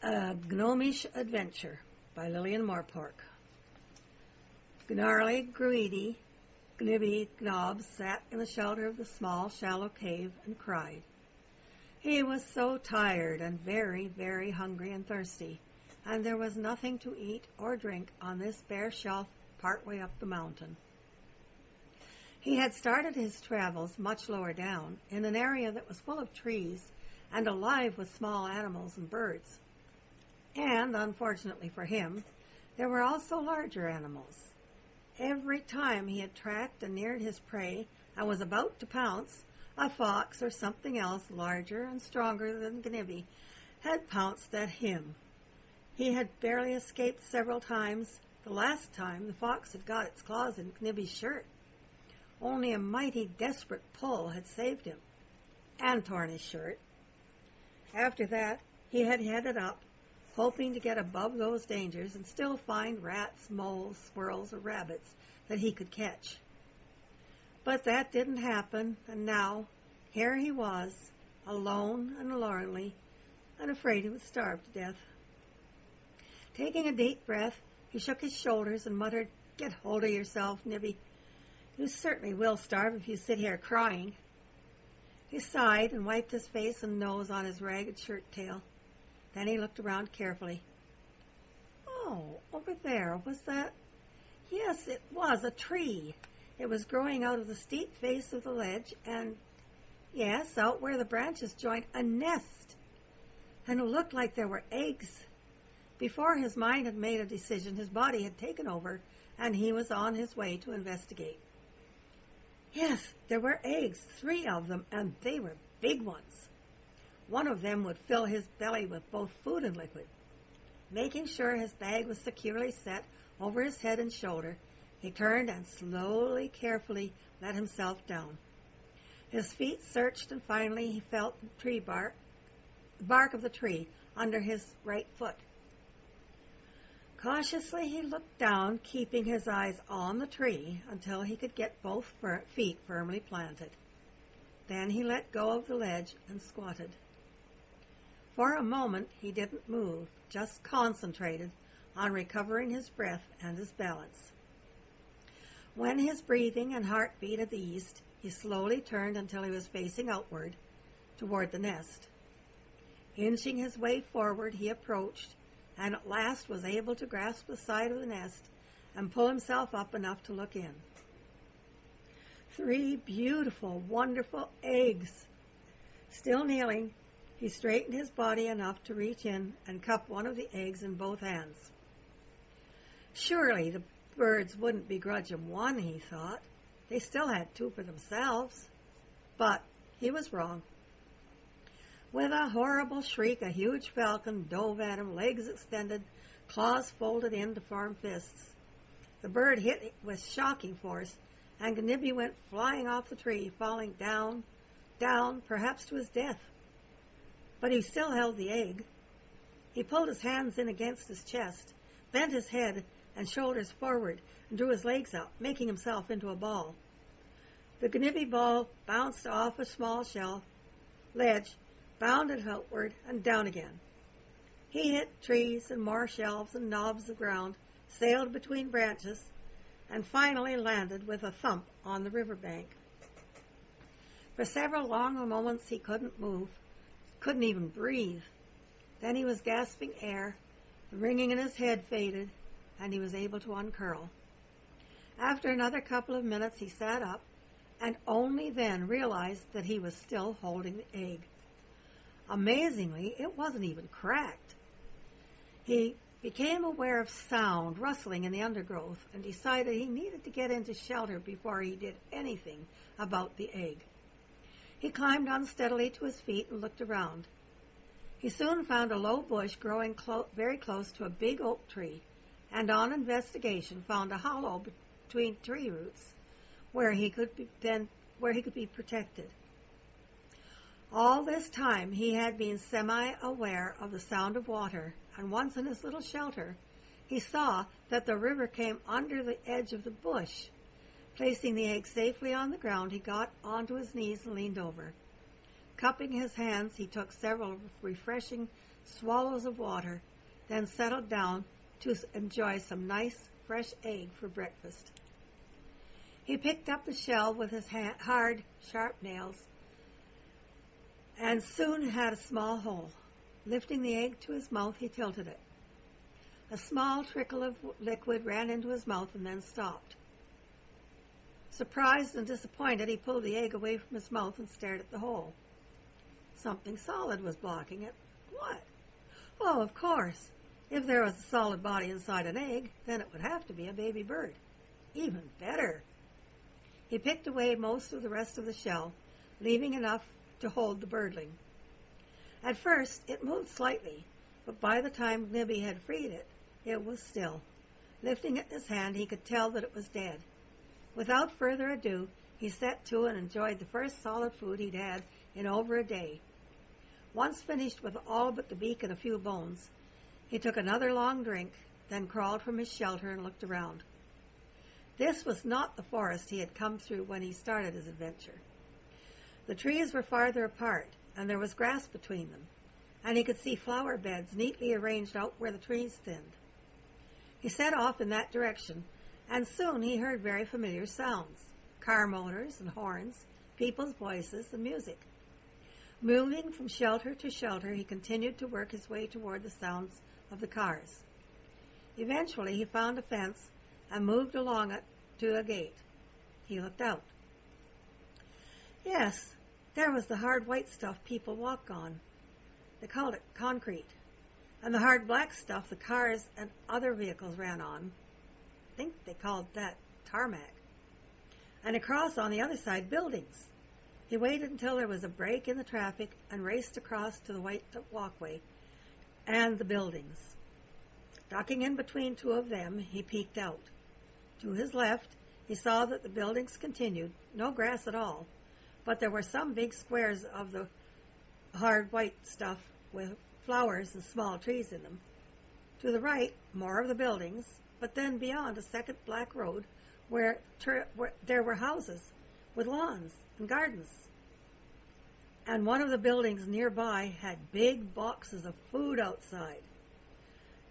A Gnomish Adventure by Lillian Morpork. Gnarly, greedy, Gnibby Gnob sat in the shelter of the small, shallow cave and cried. He was so tired and very, very hungry and thirsty, and there was nothing to eat or drink on this bare shelf part way up the mountain. He had started his travels much lower down, in an area that was full of trees and alive with small animals and birds. And, unfortunately for him, there were also larger animals. Every time he had tracked and neared his prey and was about to pounce, a fox or something else larger and stronger than Gnibby had pounced at him. He had barely escaped several times. The last time the fox had got its claws in Gnibby's shirt. Only a mighty desperate pull had saved him and torn his shirt. After that, he had headed up, hoping to get above those dangers and still find rats, moles, squirrels, or rabbits that he could catch. But that didn't happen, and now here he was, alone and lonely, and afraid he would starve to death. Taking a deep breath, he shook his shoulders and muttered, Get hold of yourself, Gnibby. You certainly will starve if you sit here crying. He sighed and wiped his face and nose on his ragged shirt tail. Then he looked around carefully. Oh, over there, was that? Yes, it was a tree. It was growing out of the steep face of the ledge, and yes, out where the branches joined, a nest. And it looked like there were eggs. Before his mind had made a decision, his body had taken over, and he was on his way to investigate. Yes, there were eggs, three of them, and they were big ones. One of them would fill his belly with both food and liquid. Making sure his bag was securely set over his head and shoulder, he turned and slowly, carefully let himself down. His feet searched, and finally he felt the tree bark, the bark of the tree under his right foot. Cautiously he looked down, keeping his eyes on the tree until he could get both feet firmly planted. Then he let go of the ledge and squatted. For a moment he didn't move, just concentrated on recovering his breath and his balance. When his breathing and heartbeat had eased, he slowly turned until he was facing outward toward the nest. Inching his way forward, he approached and at last was able to grasp the side of the nest and pull himself up enough to look in. Three beautiful, wonderful eggs. Still kneeling, he straightened his body enough to reach in and cup one of the eggs in both hands. Surely the birds wouldn't begrudge him one, he thought. They still had two for themselves. But he was wrong. With a horrible shriek, a huge falcon dove at him, legs extended, claws folded in to form fists. The bird hit with shocking force, and Gnibby went flying off the tree, falling down, down, perhaps to his death. But he still held the egg. He pulled his hands in against his chest, bent his head and shoulders forward, and drew his legs up, making himself into a ball. The Gnibby ball bounced off a small shelf ledge bounded outward and down again. He hit trees and more shelves and knobs of ground, sailed between branches, and finally landed with a thump on the river bank. For several long moments he couldn't move, couldn't even breathe. Then he was gasping air, the ringing in his head faded, and he was able to uncurl. After another couple of minutes he sat up, and only then realized that he was still holding the egg. Amazingly, it wasn't even cracked. He became aware of sound rustling in the undergrowth and decided he needed to get into shelter before he did anything about the egg. He climbed unsteadily to his feet and looked around. He soon found a low bush growing clo- very close to a big oak tree, and on investigation found a hollow between tree roots where he could be then where he could be protected. All this time he had been semi-aware of the sound of water, and once in his little shelter, he saw that the river came under the edge of the bush. Placing the egg safely on the ground, he got onto his knees and leaned over. Cupping his hands, he took several refreshing swallows of water, then settled down to enjoy some nice fresh egg for breakfast. He picked up the shell with his hard, sharp nails and soon had a small hole. Lifting the egg to his mouth, he tilted it. A small trickle of liquid ran into his mouth and then stopped. Surprised and disappointed, he pulled the egg away from his mouth and stared at the hole. Something solid was blocking it. What? Oh, of course. If there was a solid body inside an egg, then it would have to be a baby bird. Even better. He picked away most of the rest of the shell, leaving enough to hold the birdling. At first, it moved slightly, but by the time Gnibby had freed it, it was still. Lifting it in his hand, he could tell that it was dead. Without further ado, he set to and enjoyed the first solid food he'd had in over a day. Once finished with all but the beak and a few bones, he took another long drink, then crawled from his shelter and looked around. This was not the forest he had come through when he started his adventure. The trees were farther apart, and there was grass between them, and he could see flower beds neatly arranged out where the trees thinned. He set off in that direction, and soon he heard very familiar sounds car motors and horns, people's voices, and music. Moving from shelter to shelter, he continued to work his way toward the sounds of the cars. Eventually, he found a fence and moved along it to a gate. He looked out. Yes, there was the hard white stuff people walk on. They called it concrete. And the hard black stuff the cars and other vehicles ran on. Think they called that tarmac. And across on the other side, buildings. He waited until there was a break in the traffic and raced across to the white walkway and the buildings. Ducking in between two of them, he peeked out. To his left, he saw that the buildings continued, no grass at all, but there were some big squares of the hard white stuff with flowers and small trees in them. To the right, more of the buildings, but then beyond a second black road where, ter- where there were houses with lawns and gardens and one of the buildings nearby had big boxes of food outside.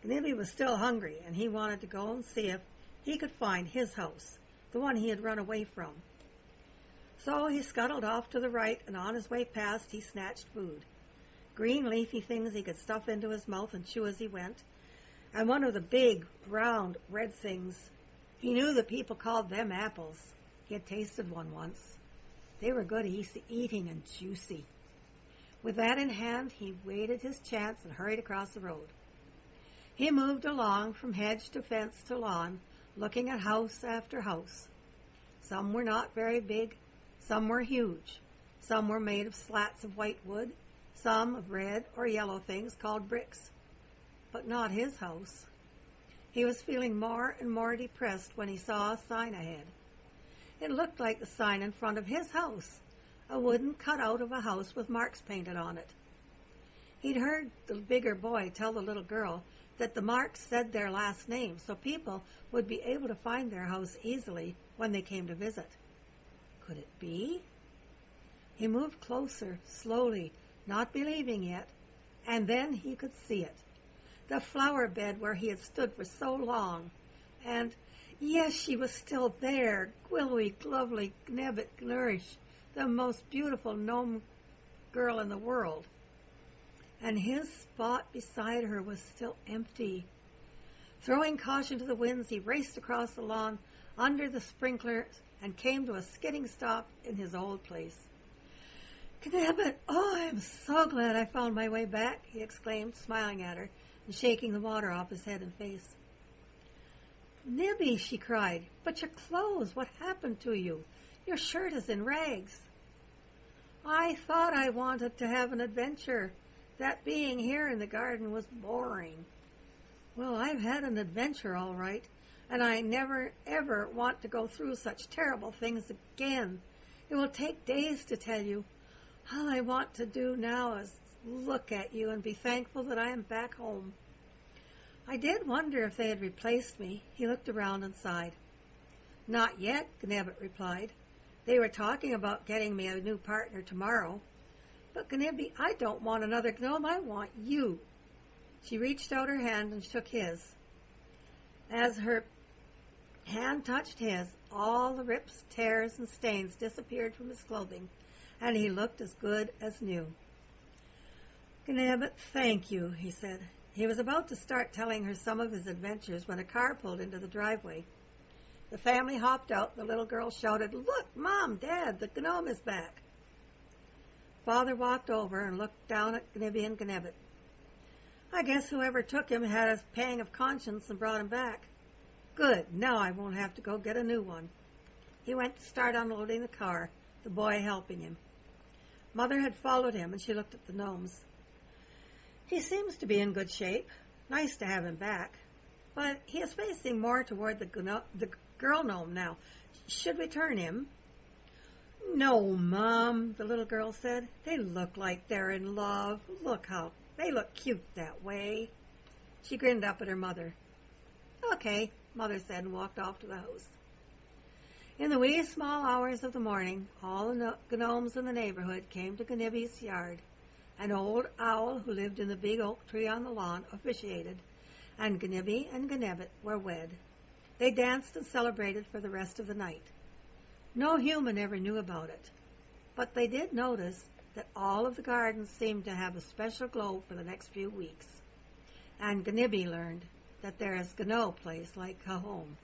Gnibby was still hungry, and he wanted to go and see if he could find his house, the one he had run away from. So he scuttled off to the right, and on his way past he snatched food. Green leafy things he could stuff into his mouth and chew as he went, and one of the big, round, red things. He knew the people called them apples. He had tasted one once. They were good eating and juicy. With that in hand, he waited his chance and hurried across the road. He moved along from hedge to fence to lawn, looking at house after house. Some were not very big, some were huge. Some were made of slats of white wood, some of red or yellow things called bricks. But not his house. He was feeling more and more depressed when he saw a sign ahead. It looked like the sign in front of his house, a wooden cutout of a house with marks painted on it. He'd heard the bigger boy tell the little girl that the marks said their last name, so people would be able to find their house easily when they came to visit. Could it be? He moved closer, slowly, not believing yet, and then he could see it. The flower bed where he had stood for so long, and Yes, she was still there, Gwilly, lovely, Gnebbit, Nourish, the most beautiful gnome girl in the world. And his spot beside her was still empty. Throwing caution to the winds, he raced across the lawn under the sprinklers and came to a skidding stop in his old place. Gnebbit, oh, I'm so glad I found my way back, he exclaimed, smiling at her and shaking the water off his head and face. Gnibby, she cried, but your clothes, what happened to you? Your shirt is in rags. I thought I wanted to have an adventure. That being here in the garden was boring. Well, I've had an adventure all right, and I never ever want to go through such terrible things again. It will take days to tell you. All I want to do now is look at you and be thankful that I am back home. I did wonder if they had replaced me. He looked around and sighed. Not yet, Gnebbit replied. They were talking about getting me a new partner tomorrow. But Gnibby, I don't want another gnome. I want you. She reached out her hand and shook his. As her hand touched his, all the rips, tears, and stains disappeared from his clothing, and he looked as good as new. Gnabbit, thank you, he said. He was about to start telling her some of his adventures when a car pulled into the driveway. The family hopped out. The little girl shouted, Look, Mom, Dad, the gnome is back. Father walked over and looked down at Gnibby and Gnebbit. I guess whoever took him had a pang of conscience and brought him back. Good, now I won't have to go get a new one. He went to start unloading the car, the boy helping him. Mother had followed him and she looked at the gnomes. He seems to be in good shape. Nice to have him back. But he is facing more toward the, the girl gnome now. Should we turn him? No, Mom, the little girl said. They look like they're in love. Look how they look cute that way. She grinned up at her mother. Okay, Mother said and walked off to the house. In the wee small hours of the morning, all the gnomes in the neighborhood came to Gnibby's yard. An old owl who lived in the big oak tree on the lawn officiated, and Gnibby and Gnebbit were wed. They danced and celebrated for the rest of the night. No human ever knew about it, but they did notice that all of the gardens seemed to have a special glow for the next few weeks. And Gnibby learned that there is no place like home.